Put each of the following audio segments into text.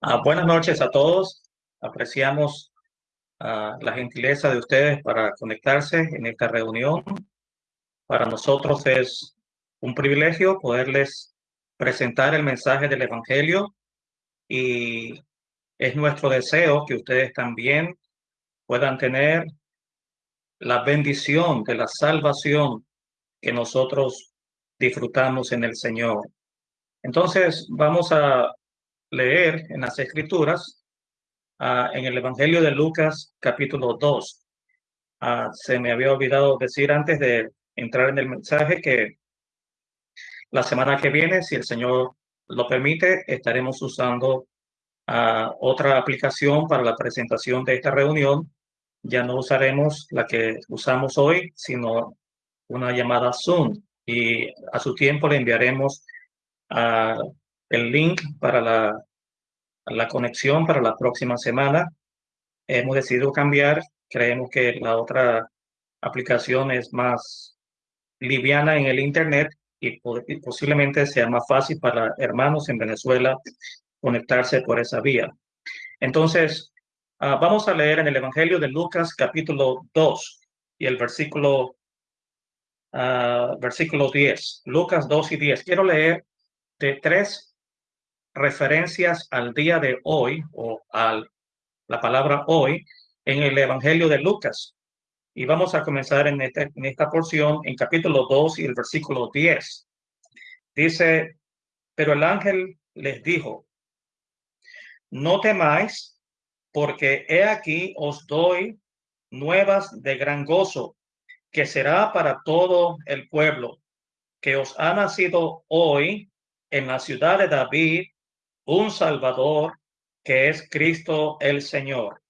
Ah, buenas noches a todos. Apreciamos ah, la gentileza de ustedes para conectarse en esta reunión. Para nosotros es un privilegio poderles presentar el mensaje del Evangelio y es nuestro deseo que ustedes también puedan tener la bendición de la salvación que nosotros disfrutamos en el Señor. Entonces vamos a leer en las escrituras, ah, en el Evangelio de Lucas capítulo 2. Ah, se me había olvidado decir antes de entrar en el mensaje que la semana que viene, si el Señor lo permite, estaremos usando ah, otra aplicación para la presentación de esta reunión. Ya no usaremos la que usamos hoy, sino una llamada Zoom. Y a su tiempo le enviaremos a el link para la, la conexión para la próxima semana. Hemos decidido cambiar. Creemos que la otra aplicación es más liviana en el Internet y, posiblemente sea más fácil para hermanos en Venezuela conectarse por esa vía. Entonces, ah, vamos a leer en el Evangelio de Lucas capítulo 2 y el versículo, uh, versículo 10. Lucas 2 y 10. Quiero leer de tres referencias al día de hoy o a la palabra hoy en el Evangelio de Lucas. Y vamos a comenzar en esta, en esta porción en capítulo 2 y el versículo 10. Dice, pero el ángel les dijo, no temáis, porque he aquí os doy nuevas de gran gozo, que será para todo el pueblo, que os ha nacido hoy en la ciudad de David un Salvador que es Cristo el Señor.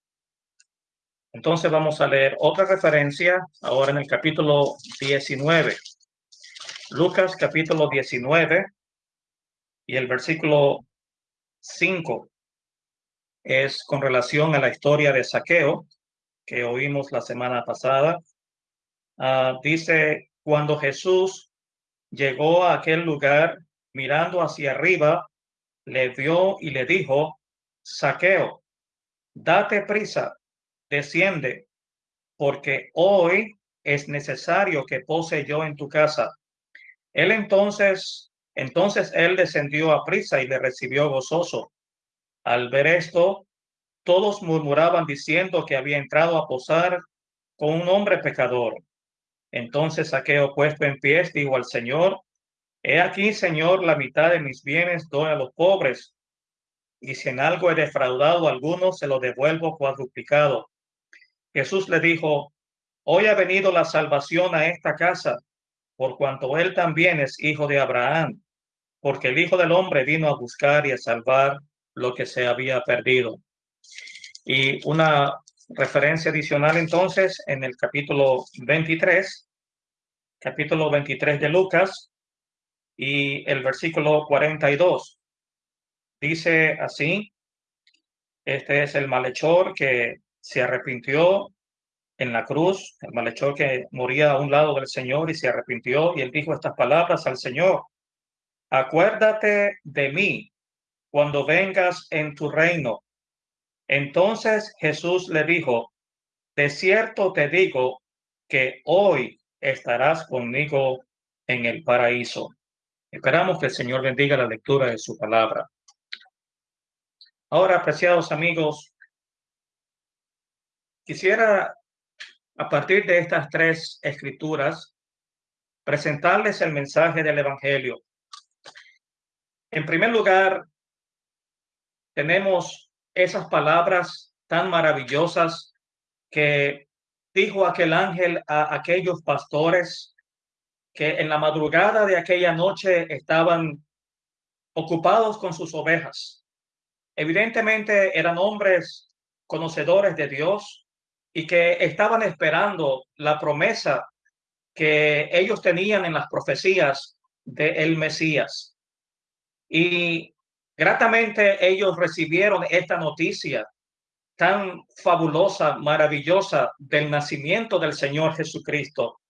Entonces vamos a leer otra referencia ahora en el capítulo 19. Lucas capítulo 19 y el versículo 5 es con relación a la historia de saqueo que oímos la semana pasada. Ah, dice, cuando Jesús llegó a aquel lugar, mirando hacia arriba, le vio y le dijo, Saqueo, date prisa, desciende, porque hoy es necesario que pose yo en tu casa. Él entonces, entonces él descendió a prisa y le recibió gozoso. Al ver esto, todos murmuraban diciendo que había entrado a posar con un hombre pecador. Entonces Saqueo, puesto en pie, dijo al Señor, He aquí, Señor, la mitad de mis bienes doy a los pobres, y si en algo he defraudado alguno, se lo devuelvo cuadruplicado. Jesús le dijo, hoy ha venido la salvación a esta casa, por cuanto él también es hijo de Abraham, porque el Hijo del Hombre vino a buscar y a salvar lo que se había perdido. Y una referencia adicional entonces en el capítulo 23, capítulo 23 de Lucas, y el versículo 42 dice así, este es el malhechor que se arrepintió en la cruz, el malhechor que moría a un lado del Señor y se arrepintió y él dijo estas palabras al Señor, acuérdate de mí cuando vengas en tu reino. Entonces Jesús le dijo, de cierto te digo que hoy estarás conmigo en el paraíso. Esperamos que el Señor bendiga la lectura de su palabra. Ahora, apreciados amigos, quisiera, a partir de estas tres escrituras, presentarles el mensaje del Evangelio. En primer lugar, tenemos esas palabras tan maravillosas que dijo aquel ángel a aquellos pastores que en la madrugada de aquella noche estaban ocupados con sus ovejas. Evidentemente eran hombres conocedores de Dios y que estaban esperando la promesa que ellos tenían en las profecías de el Mesías. Y gratamente ellos recibieron esta noticia tan fabulosa, maravillosa del nacimiento del Señor Jesucristo.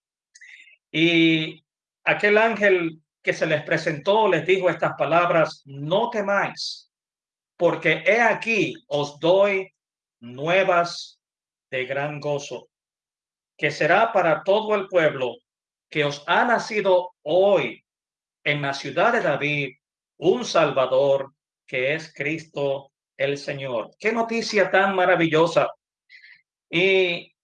Y aquel ángel que se les presentó les dijo estas palabras, no temáis, porque he aquí os doy nuevas de gran gozo, que será para todo el pueblo que os ha nacido hoy en la ciudad de David un Salvador que es Cristo el Señor. Qué noticia tan maravillosa. Y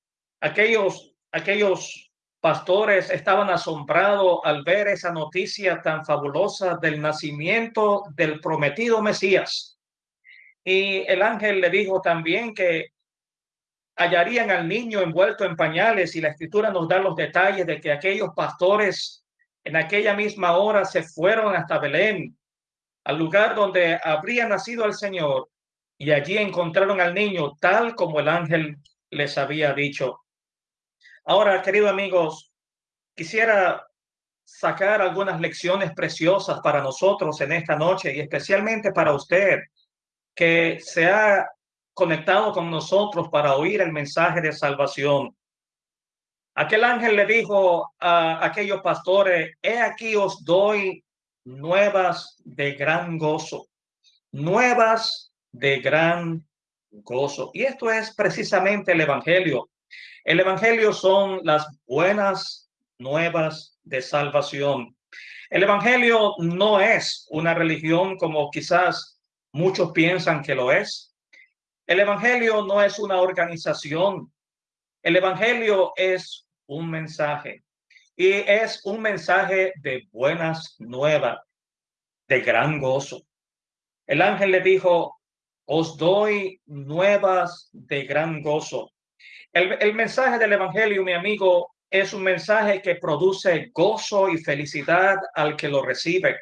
aquellos, aquellos pastores estaban asombrados al ver esa noticia tan fabulosa del nacimiento del prometido Mesías. Y el ángel le dijo también que hallarían al niño envuelto en pañales y la escritura nos da los detalles de que aquellos pastores en aquella misma hora se fueron hasta Belén, al lugar donde habría nacido el Señor, y allí encontraron al niño tal como el ángel les había dicho. Ahora, queridos amigos, quisiera sacar algunas lecciones preciosas para nosotros en esta noche y especialmente para usted que se ha conectado con nosotros para oír el mensaje de salvación. Aquel ángel le dijo a aquellos pastores, he aquí os doy nuevas de gran gozo, nuevas de gran gozo. Y esto es precisamente el Evangelio. El Evangelio son las buenas nuevas de salvación. El Evangelio no es una religión como quizás muchos piensan que lo es. El Evangelio no es una organización. El Evangelio es un mensaje y es un mensaje de buenas nuevas, de gran gozo. El ángel le dijo, os doy nuevas de gran gozo. El, mensaje del Evangelio, mi amigo, es un mensaje que produce gozo y felicidad al que lo recibe.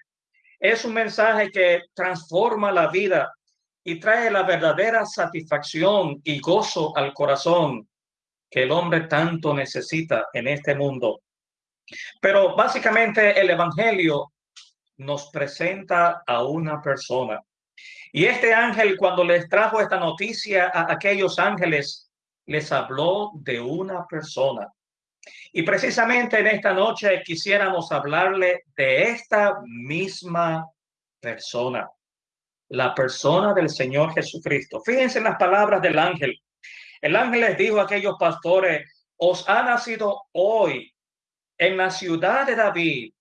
Es un mensaje que transforma la vida y trae la verdadera satisfacción y gozo al corazón que el hombre tanto necesita en este mundo. Pero básicamente el Evangelio nos presenta a una persona. Y este ángel, cuando les trajo esta noticia a aquellos ángeles, les habló de una persona. Y precisamente en esta noche quisiéramos hablarle de esta misma persona, la persona del Señor Jesucristo. Fíjense en las palabras del ángel. El ángel les dijo a aquellos pastores, os ha nacido hoy en la ciudad de David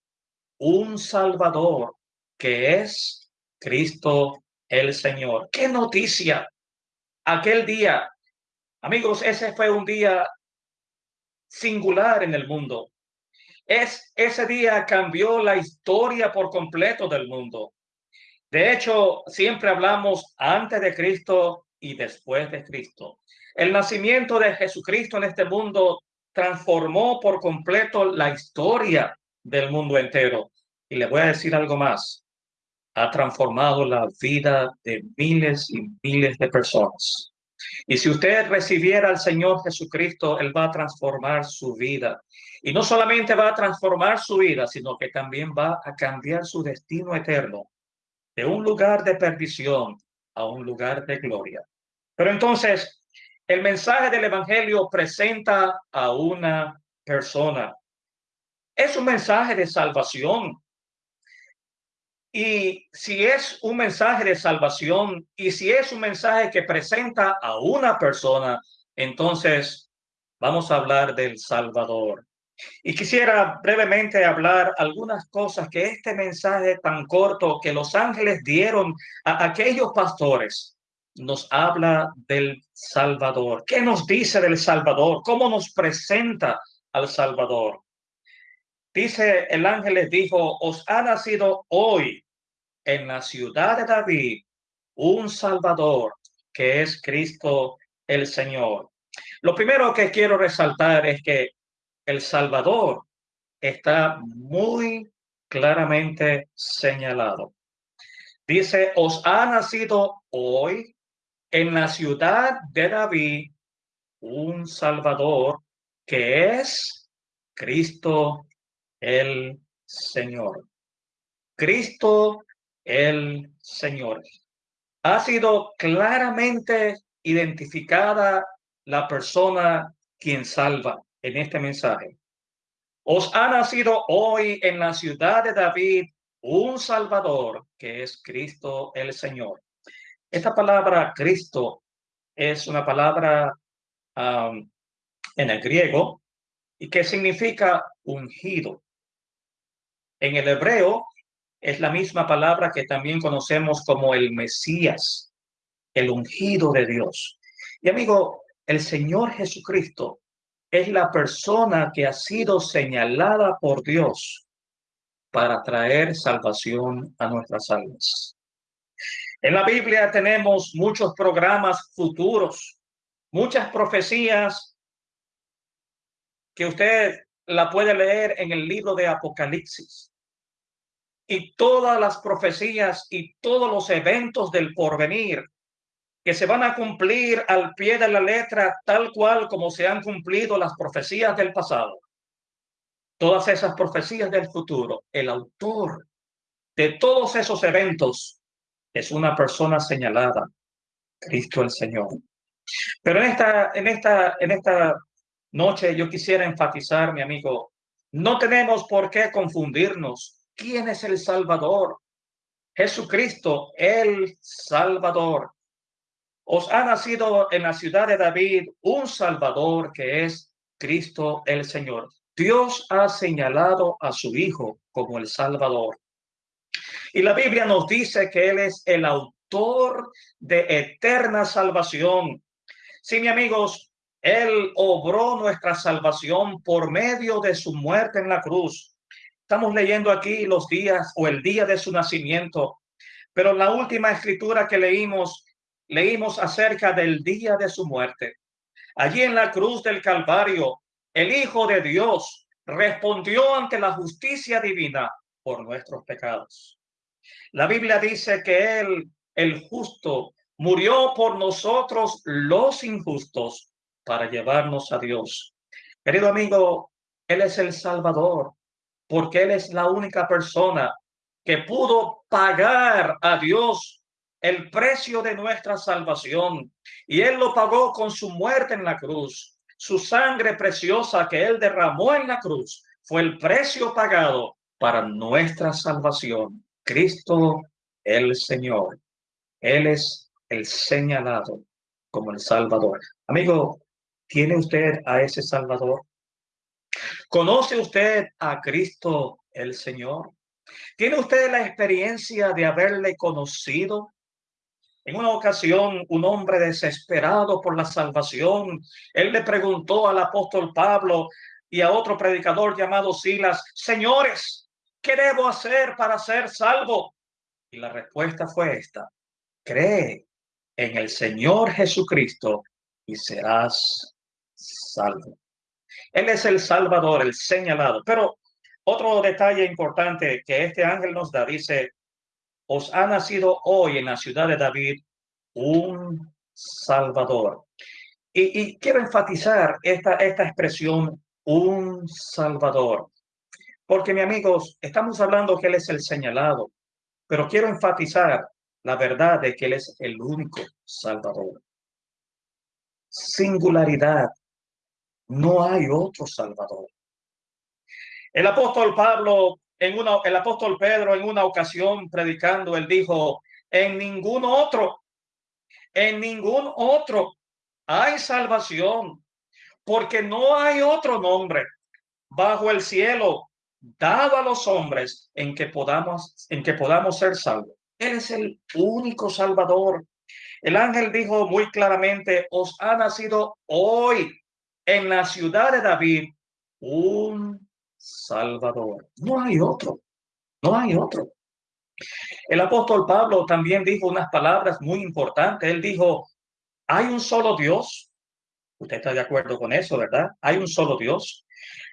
un Salvador que es Cristo el Señor. ¡Qué noticia! Aquel día, amigos, ese fue un día singular en el mundo. Es, ese día cambió la historia por completo del mundo. De hecho, siempre hablamos antes de Cristo y después de Cristo. El nacimiento de Jesucristo en este mundo transformó por completo la historia del mundo entero. Y le voy a decir algo más. Ha transformado la vida de miles y miles de personas. Y si usted recibiera al Señor Jesucristo, Él va a transformar su vida. Y no solamente va a transformar su vida, sino que también va a cambiar su destino eterno de un lugar de perdición a un lugar de gloria. Pero entonces, el mensaje del Evangelio presenta a una persona. Es un mensaje de salvación, y si es un mensaje de salvación y si es un mensaje que presenta a una persona, entonces vamos a hablar del Salvador. Y quisiera brevemente hablar algunas cosas que este mensaje tan corto que los ángeles dieron a aquellos pastores nos habla del Salvador. ¿Qué nos dice del Salvador? ¿Cómo nos presenta al Salvador? Dice el ángel les dijo, os ha nacido hoy en la ciudad de David un Salvador que es Cristo el Señor. Lo primero que quiero resaltar es que el Salvador está muy claramente señalado. Dice, os ha nacido hoy en la ciudad de David un Salvador que es Cristo el Señor. Cristo el Señor. Ha sido claramente identificada la persona quien salva en este mensaje. Os ha nacido hoy en la ciudad de David un Salvador que es Cristo el Señor. Esta palabra Cristo es una palabra en el griego y que significa ungido. En el hebreo es la misma palabra que también conocemos como el Mesías, el ungido de Dios. Y amigo, el Señor Jesucristo es la persona que ha sido señalada por Dios para traer salvación a nuestras almas. En la Biblia tenemos muchos programas futuros, muchas profecías que usted la puede leer en el libro de Apocalipsis. Y todas las profecías y todos los eventos del porvenir que se van a cumplir al pie de la letra tal cual como se han cumplido las profecías del pasado. Todas esas profecías del futuro, el autor de todos esos eventos es una persona señalada, Cristo el Señor. Pero en esta, en esta, en esta noche yo quisiera enfatizar, mi amigo, no tenemos por qué confundirnos. ¿Quién es el Salvador? Jesucristo, el Salvador. Os ha nacido en la ciudad de David un Salvador que es Cristo el Señor. Dios ha señalado a su Hijo como el Salvador. Y la Biblia nos dice que Él es el autor de eterna salvación. Sí, mi amigos, Él obró nuestra salvación por medio de su muerte en la cruz. Estamos leyendo aquí los días o el día de su nacimiento, pero la última escritura que leímos, leímos acerca del día de su muerte. Allí en la cruz del Calvario, el Hijo de Dios respondió ante la justicia divina por nuestros pecados. La Biblia dice que Él, el justo, murió por nosotros los injustos para llevarnos a Dios. Querido amigo, Él es el Salvador, porque Él es la única persona que pudo pagar a Dios el precio de nuestra salvación. Y Él lo pagó con su muerte en la cruz. Su sangre preciosa que Él derramó en la cruz fue el precio pagado para nuestra salvación. Cristo el Señor. Él es el señalado como el Salvador. Amigo, ¿tiene usted a ese Salvador? ¿Conoce usted a Cristo el Señor? ¿Tiene usted la experiencia de haberle conocido? En una ocasión, un hombre desesperado por la salvación, él le preguntó al apóstol Pablo y a otro predicador llamado Silas, señores, ¿Qué debo hacer para ser salvo? Y la respuesta fue esta. Cree en el Señor Jesucristo y serás salvo. Él es el Salvador, el señalado. Pero otro detalle importante que este ángel nos da, dice, os ha nacido hoy en la ciudad de David un Salvador. Y, quiero enfatizar esta, esta expresión, un Salvador. Porque, mi amigos, estamos hablando que Él es el señalado, pero quiero enfatizar la verdad de que Él es el único Salvador. Singularidad. No hay otro Salvador. El apóstol Pablo, en una, el apóstol Pedro, en una ocasión predicando, él dijo: En ningún otro, en ningún otro hay salvación, porque no hay otro nombre bajo el cielo dado a los hombres en que podamos, en que podamos ser salvos. Él es el único salvador. El ángel dijo muy claramente, os ha nacido hoy en la ciudad de David un salvador. No hay otro, no hay otro. El apóstol Pablo también dijo unas palabras muy importantes. Él dijo, hay un solo Dios. Usted está de acuerdo con eso, ¿verdad? Hay un solo Dios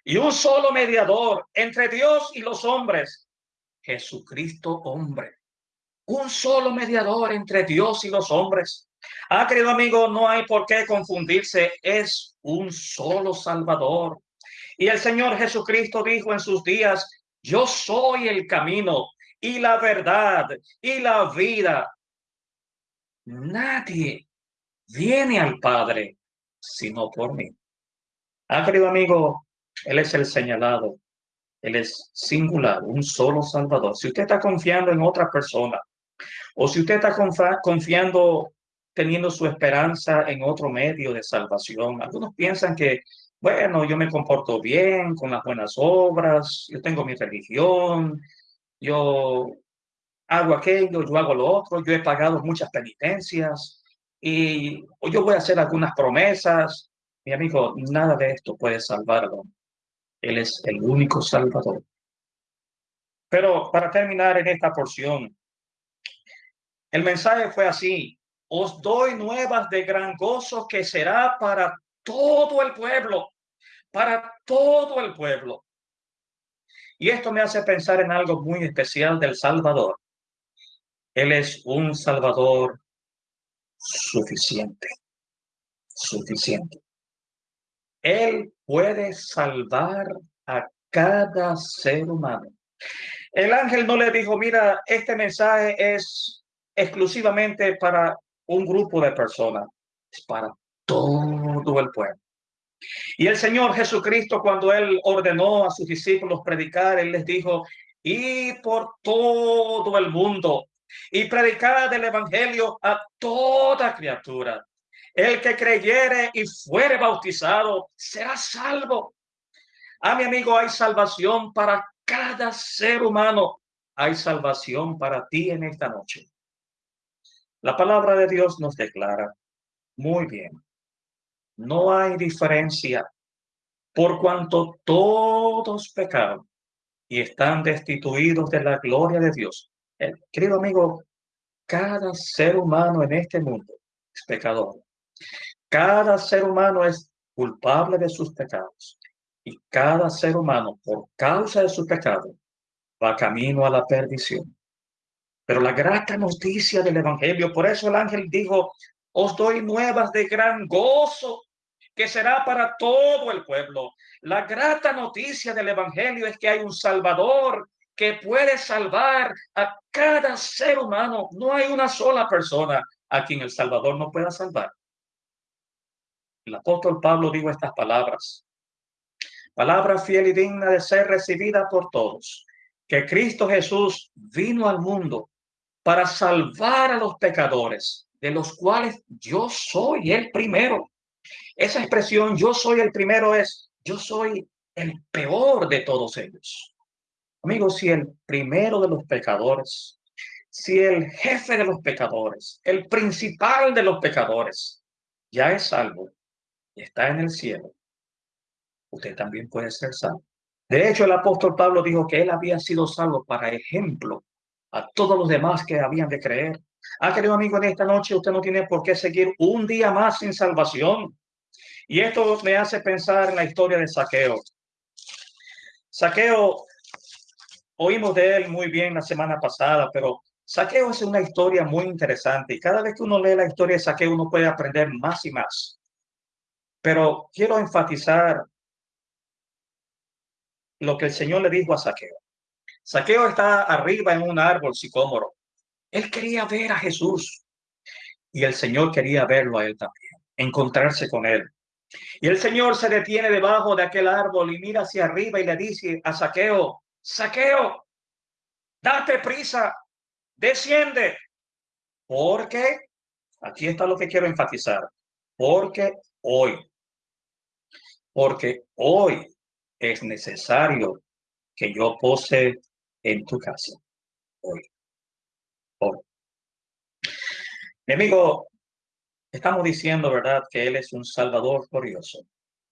y un solo mediador entre Dios y los hombres, Jesucristo hombre. Un solo mediador entre Dios y los hombres. Ah, querido amigo, no hay por qué confundirse, es un solo Salvador. Y el Señor Jesucristo dijo en sus días, yo soy el camino y la verdad y la vida. Nadie viene al Padre sino por mí. Ah, querido amigo, él es el señalado. Él es singular, un solo Salvador. Si usted está confiando en otra persona, O si usted está confiando, teniendo su esperanza en otro medio de salvación. Algunos piensan que, bueno, yo me comporto bien con las buenas obras, yo tengo mi religión, yo hago aquello, yo hago lo otro, yo he pagado muchas penitencias y yo voy a hacer algunas promesas. Mi amigo, nada de esto puede salvarlo. Él es el único salvador. Pero para terminar en esta porción, el mensaje fue así. Os doy nuevas de gran gozo que será para todo el pueblo, para todo el pueblo. Y esto me hace pensar en algo muy especial del Salvador. Él es un Salvador suficiente, suficiente. Él puede salvar a cada ser humano. El ángel no le dijo, mira, este mensaje es exclusivamente para un grupo de personas, es para todo el pueblo. Y el Señor Jesucristo, cuando Él ordenó a sus discípulos predicar, Él les dijo, y por todo el mundo, y predicar el Evangelio a toda criatura. El que creyere y fuere bautizado será salvo. A mi amigo, hay salvación para cada ser humano. Hay salvación para ti en esta noche. La palabra de Dios nos declara muy bien. No hay diferencia por cuanto todos pecaron y están destituidos de la gloria de Dios. Eh, querido amigo, cada ser humano en este mundo es pecador. Cada ser humano es culpable de sus pecados. Y cada ser humano, por causa de su pecado, va camino a la perdición. Pero la grata noticia del Evangelio, por eso el ángel dijo, os doy nuevas de gran gozo que será para todo el pueblo. La grata noticia del Evangelio es que hay un Salvador que puede salvar a cada ser humano. No hay una sola persona a quien el Salvador no pueda salvar. El apóstol Pablo dijo estas palabras. Palabra fiel y digna de ser recibida por todos. Que Cristo Jesús vino al mundo para salvar a los pecadores, de los cuales yo soy el primero. Esa expresión yo soy el primero es yo soy el peor de todos ellos. Amigos, si el primero de los pecadores, si el jefe de los pecadores, el principal de los pecadores, ya es salvo y está en el cielo, usted también puede ser salvo. De hecho, el apóstol Pablo dijo que él había sido salvo para ejemplo a todos los demás que habían de creer. Ah, querido amigo, en esta noche usted no tiene por qué seguir un día más sin salvación. Y esto me hace pensar en la historia de Saqueo. Saqueo, oímos de él muy bien la semana pasada, pero Saqueo es una historia muy interesante y cada vez que uno lee la historia de Saqueo uno puede aprender más y más. Pero quiero enfatizar lo que el Señor le dijo a Saqueo. Saqueo está arriba en un árbol sicómoro. Él quería ver a Jesús y el Señor quería verlo a él también, encontrarse con él. Y el Señor se detiene debajo de aquel árbol y mira hacia arriba y le dice a Saqueo, Saqueo, date prisa, desciende. Porque, aquí está lo que quiero enfatizar, porque hoy, porque hoy es necesario que yo pose en tu casa. Hoy. Mi amigo, Estamos diciendo, ¿verdad?, que Él es un Salvador glorioso.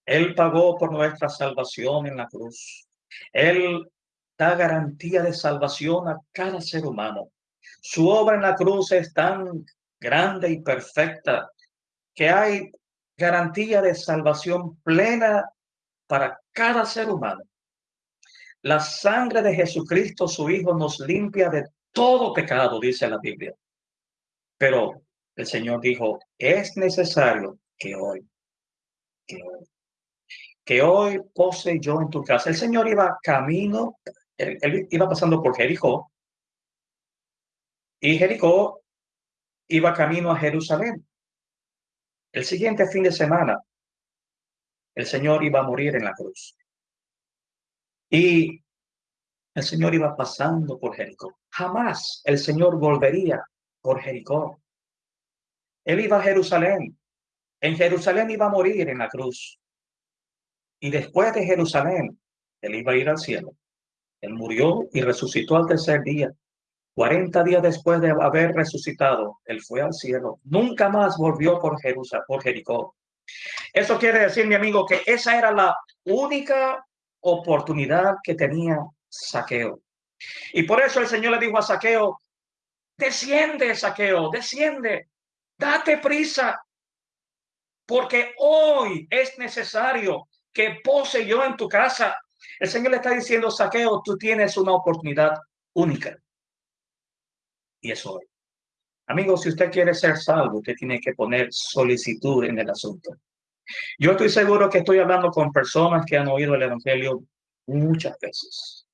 Él pagó por nuestra salvación en la cruz. Él da garantía de salvación a cada ser humano. Su obra en la cruz es tan grande y perfecta que hay garantía de salvación plena para cada ser humano. La sangre de Jesucristo, su Hijo, nos limpia de todo pecado, dice la Biblia. Pero el Señor dijo, es necesario que hoy, que hoy, que pose yo en tu casa. El Señor iba camino, él, iba pasando por Jericó, y Jericó iba camino a Jerusalén. El siguiente fin de semana, el Señor iba a morir en la cruz. Y el Señor iba pasando por Jericó. Jamás el Señor volvería por Jericó. Él iba a Jerusalén. En Jerusalén iba a morir en la cruz. Y después de Jerusalén, él iba a ir al cielo. Él murió y resucitó al tercer día. Cuarenta días después de haber resucitado, él fue al cielo. Nunca más volvió por Jerusalén, por Jericó. Eso quiere decir, mi amigo, que esa era la única oportunidad que tenía Saqueo. Y por eso el Señor le dijo a Saqueo, desciende, Saqueo, desciende, date prisa, porque hoy es necesario que pose yo en tu casa. El Señor le está diciendo, Saqueo, tú tienes una oportunidad única. Y eso hoy. Amigo, si usted quiere ser salvo, usted tiene que poner solicitud en el asunto. Yo estoy seguro que estoy hablando con personas que han oído el Evangelio muchas veces.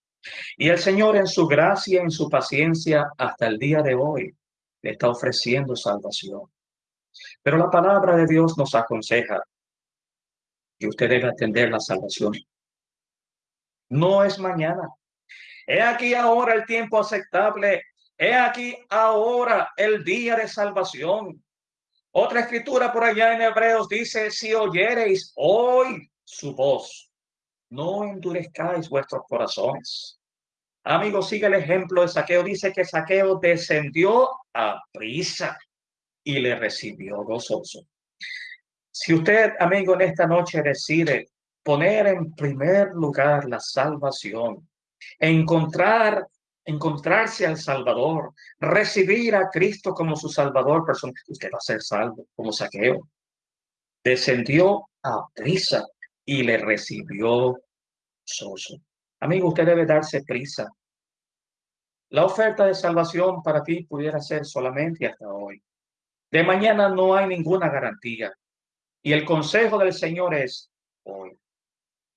Y el Señor en su gracia, en su paciencia, hasta el día de hoy, le está ofreciendo salvación. Pero la palabra de Dios nos aconseja que usted debe atender la salvación. No es mañana. He aquí ahora el tiempo aceptable. He aquí ahora el día de salvación. Otra escritura por allá en Hebreos dice, si oyereis hoy su voz, no endurezcáis vuestros corazones. Amigo, sigue el ejemplo de Saqueo. Dice que Saqueo descendió a prisa y le recibió gozoso. Si usted, amigo, en esta noche decide poner en primer lugar la salvación, encontrar, encontrarse al Salvador, recibir a Cristo como su Salvador personal, usted va a ser salvo, como saqueo. Descendió a prisa y le recibió gozoso. Amigo, usted debe darse prisa. La oferta de salvación para ti pudiera ser solamente hasta hoy. De mañana no hay ninguna garantía. Y el consejo del Señor es hoy.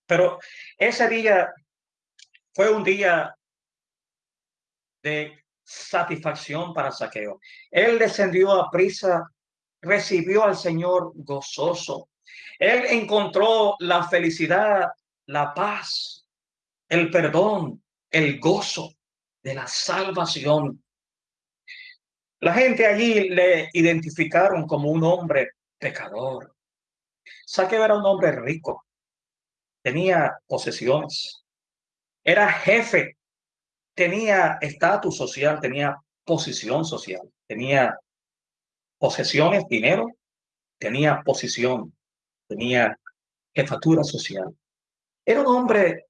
Pero ese día fue un día de satisfacción para Saqueo. Él descendió a prisa, recibió al Señor gozoso. Él encontró la felicidad, la paz, el perdón, el gozo de la salvación. La gente allí le identificaron como un hombre pecador, Saqueo era un hombre rico, tenía posesiones, era jefe, tenía estatus social, tenía posición social, tenía posesiones, dinero, tenía posición, tenía jefatura social. Era un hombre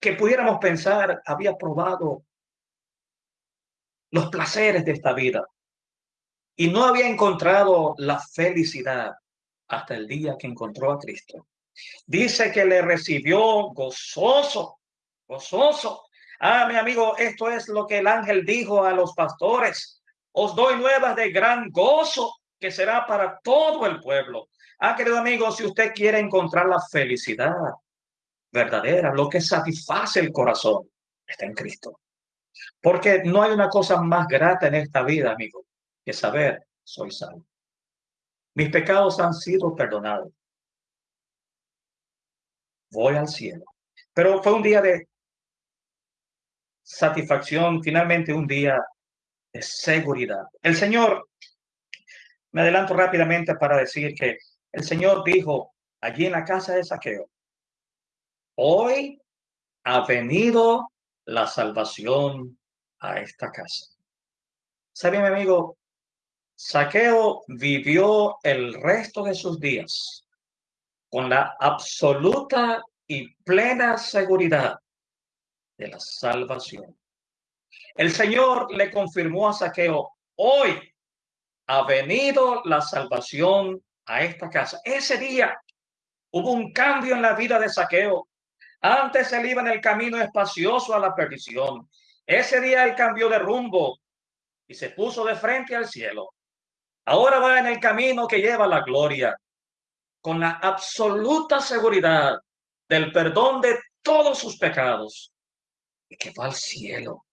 que pudiéramos pensar había probado los placeres de esta vida y no había encontrado la felicidad hasta el día que encontró a Cristo. Dice que le recibió gozoso, gozoso. Ah, mi amigo, esto es lo que el ángel dijo a los pastores. Os doy nuevas de gran gozo que será para todo el pueblo. Ah, querido amigo, si usted quiere encontrar la felicidad verdadera, lo que satisface el corazón, está en Cristo. Porque no hay una cosa más grata en esta vida, amigo, que saber soy salvo. Mis pecados han sido perdonados. Voy al cielo. Pero fue un día de satisfacción, finalmente un día de seguridad. El Señor, me adelanto rápidamente para decir que el Señor dijo allí en la casa de Saqueo, hoy ha venido la salvación a esta casa. ¿Sabe, mi amigo? Saqueo vivió el resto de sus días con la absoluta y plena seguridad de la salvación. El Señor le confirmó a Saqueo, hoy ha venido la salvación a esta casa. Ese día hubo un cambio en la vida de Saqueo. Antes él iba en el camino espacioso a la perdición. Ese día él cambió de rumbo y se puso de frente al cielo. Ahora va en el camino que lleva la gloria, con la absoluta seguridad del perdón de todos sus pecados que va al cielo.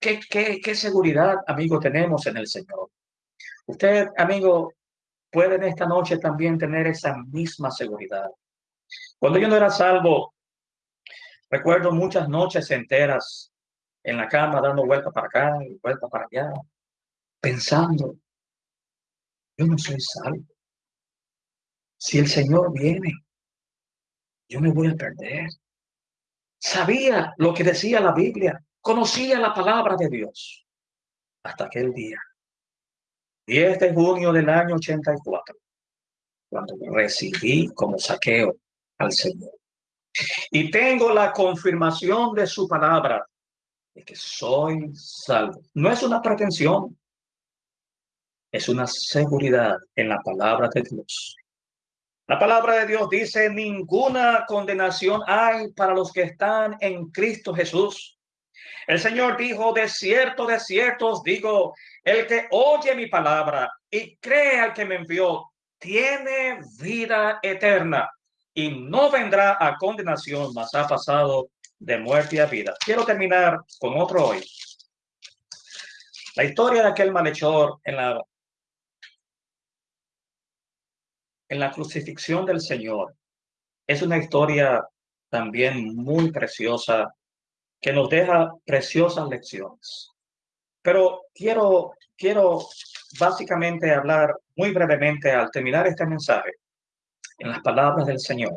¿Qué, qué, qué seguridad, amigo, tenemos en el Señor? Usted, amigo, puede en esta noche también tener esa misma seguridad. Cuando yo no era salvo, Recuerdo muchas noches enteras en la cama dando vuelta para acá y vuelta para allá, pensando, yo no soy salvo. Si el Señor viene, yo me voy a perder. Sabía lo que decía la Biblia, conocía la palabra de Dios hasta aquel día. 10 de junio del año 84, cuando recibí como saqueo al Señor. Y tengo la confirmación de su palabra de que soy salvo. No es una pretensión, es una seguridad en la palabra de Dios. La palabra de Dios dice, ninguna condenación hay para los que están en Cristo Jesús. El Señor dijo, de cierto, de cierto os digo, el que oye mi palabra y cree al que me envió, tiene vida eterna y no vendrá a condenación, mas ha pasado de muerte a vida. Quiero terminar con otro hoy. La historia de aquel malhechor en la, en la crucifixión del Señor es una historia también muy preciosa que nos deja preciosas lecciones. Pero quiero, quiero básicamente hablar muy brevemente al terminar este mensaje en las palabras del Señor.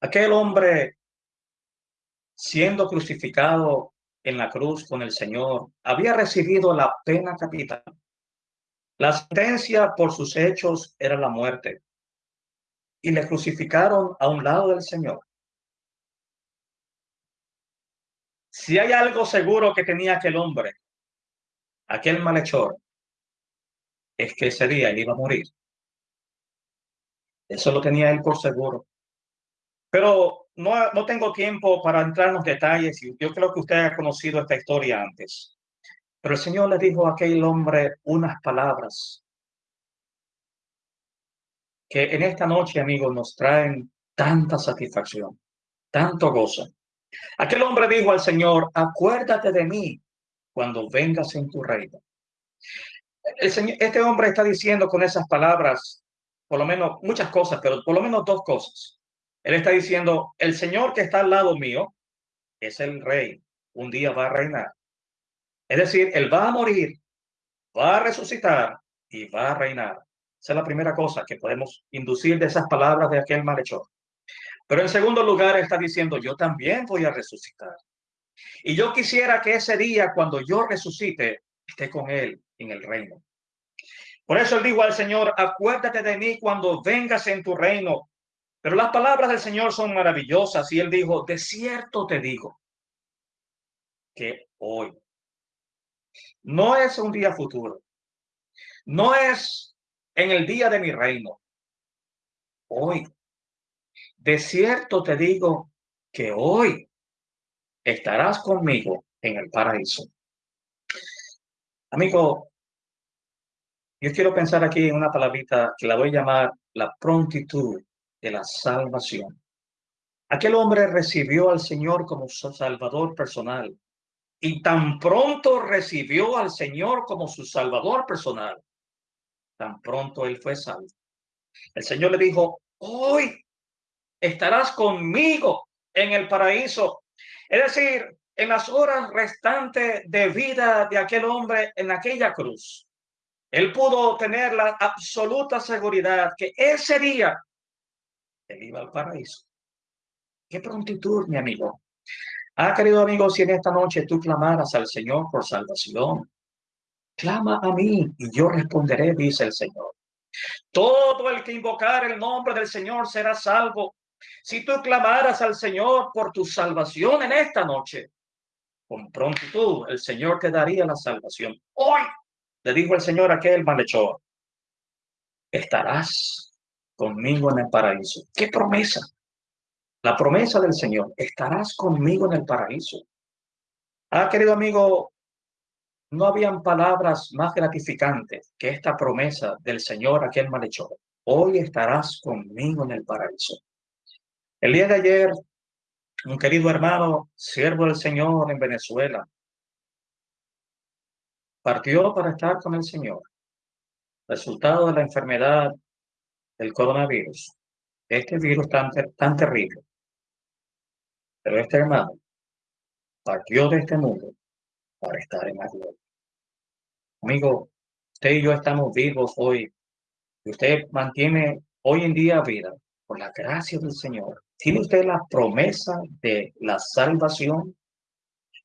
Aquel hombre siendo crucificado en la cruz con el Señor, había recibido la pena capital. La sentencia por sus hechos era la muerte. Y le crucificaron a un lado del Señor. Si hay algo seguro que tenía aquel hombre, aquel malhechor, es que ese día iba a morir. Eso lo tenía él por seguro. Pero no, no tengo tiempo para entrar en los detalles. Yo creo que usted ha conocido esta historia antes. Pero el Señor le dijo a aquel hombre unas palabras que en esta noche, amigos, nos traen tanta satisfacción, tanto gozo. Aquel hombre dijo al Señor, acuérdate de mí cuando vengas en tu reino. El señor, este hombre está diciendo con esas palabras, por lo menos muchas cosas, pero por lo menos dos cosas. Él está diciendo, el Señor que está al lado mío es el rey, un día va a reinar. Es decir, él va a morir, va a resucitar y va a reinar. Esa es la primera cosa que podemos inducir de esas palabras de aquel malhechor. Pero en segundo lugar, está diciendo, yo también voy a resucitar. Y yo quisiera que ese día, cuando yo resucite, esté con él en el reino. Por eso él dijo al Señor, acuérdate de mí cuando vengas en tu reino. Pero las palabras del Señor son maravillosas y él dijo, de cierto te digo que hoy no es un día futuro, no es en el día de mi reino, hoy. De cierto te digo que hoy estarás conmigo en el paraíso. Amigo, yo quiero pensar aquí en una palabrita que la voy a llamar la prontitud de la salvación. Aquel hombre recibió al Señor como su salvador personal y tan pronto recibió al Señor como su salvador personal, tan pronto él fue salvo. El Señor le dijo, hoy estarás conmigo en el paraíso. Es decir, en las horas restantes de vida de aquel hombre en aquella cruz, él pudo tener la absoluta seguridad que ese día él iba al paraíso. Qué prontitud, mi amigo. Ah, querido amigo, si en esta noche tú clamaras al Señor por salvación, clama a mí y yo responderé, dice el Señor. Todo el que invocar el nombre del Señor será salvo. Si tú clamaras al Señor por tu salvación en esta noche, con prontitud el Señor te daría la salvación. Hoy, le dijo el Señor a aquel malhechor, estarás conmigo en el paraíso. ¿Qué promesa? La promesa del Señor, estarás conmigo en el paraíso. Ah, querido amigo, no habían palabras más gratificantes que esta promesa del Señor a aquel malhechor. Hoy estarás conmigo en el paraíso. El día de ayer, un querido hermano, siervo del Señor en Venezuela, partió para estar con el Señor. Resultado de la enfermedad el coronavirus, este virus tan, tan terrible, Pero este hermano partió de este mundo para estar en la. Amigo, usted y yo estamos vivos hoy. Usted mantiene hoy en día vida por la gracia del Señor. Tiene usted la promesa de la salvación.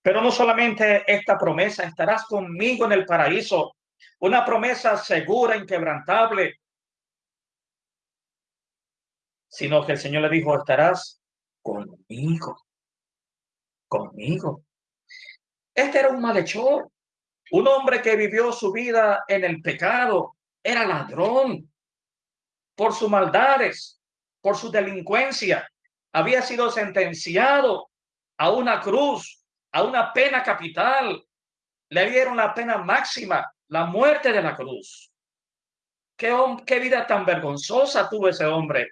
Pero no solamente esta promesa, estarás conmigo en el paraíso. Una promesa segura, inquebrantable. Sino que el Señor le dijo, estarás conmigo. Conmigo. Este era un malhechor. Un hombre que vivió su vida en el pecado. Era ladrón. Por sus maldades, por su delincuencia. Había sido sentenciado a una cruz, a una pena capital. Le dieron la pena máxima, la muerte de la cruz. Qué, vida tan vergonzosa tuvo ese hombre.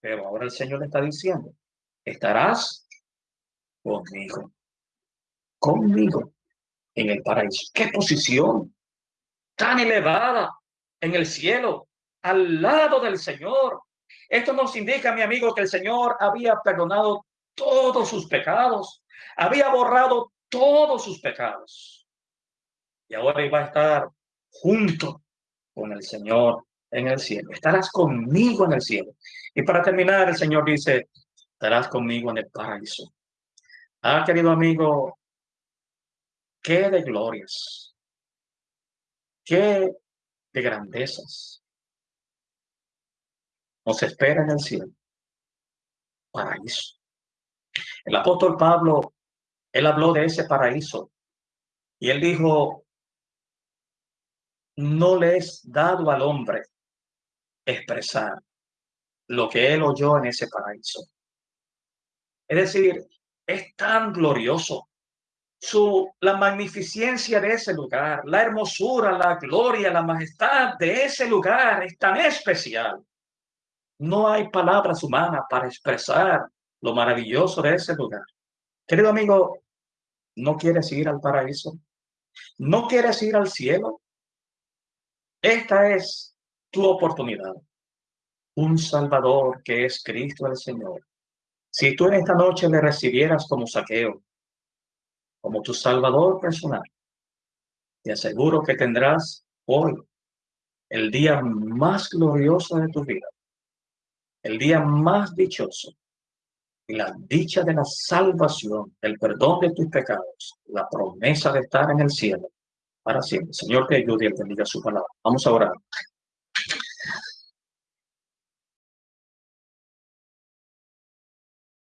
Pero ahora el Señor le está diciendo, estarás conmigo, conmigo en el paraíso. ¡Qué posición tan elevada en el cielo, al lado del Señor! Esto nos indica, mi amigo, que el Señor había perdonado todos sus pecados, había borrado todos sus pecados. Y ahora iba a estar junto con el Señor en el cielo. Estarás conmigo en el cielo. Y para terminar, el Señor dice, estarás conmigo en el paraíso. Ah, querido amigo, qué de glorias, qué de grandezas nos espera en el cielo. Paraíso. El apóstol Pablo, él habló de ese paraíso y él dijo, no le es dado al hombre expresar lo que él oyó en ese paraíso. Es decir, es tan glorioso. Su, la magnificencia de ese lugar, la hermosura, la gloria, la majestad de ese lugar es tan especial. No hay palabras humanas para expresar lo maravilloso de ese lugar. Querido amigo, ¿no quieres ir al paraíso? ¿No quieres ir al cielo? Esta es tu oportunidad. Un Salvador que es Cristo el Señor si tú en esta noche le recibieras como saqueo, como tu salvador personal, te aseguro que tendrás hoy el día más glorioso de tu vida, el día más dichoso, y la dicha de la salvación, el perdón de tus pecados, la promesa de estar en el cielo para siempre. Señor, te ayude y bendiga su palabra. Vamos a orar.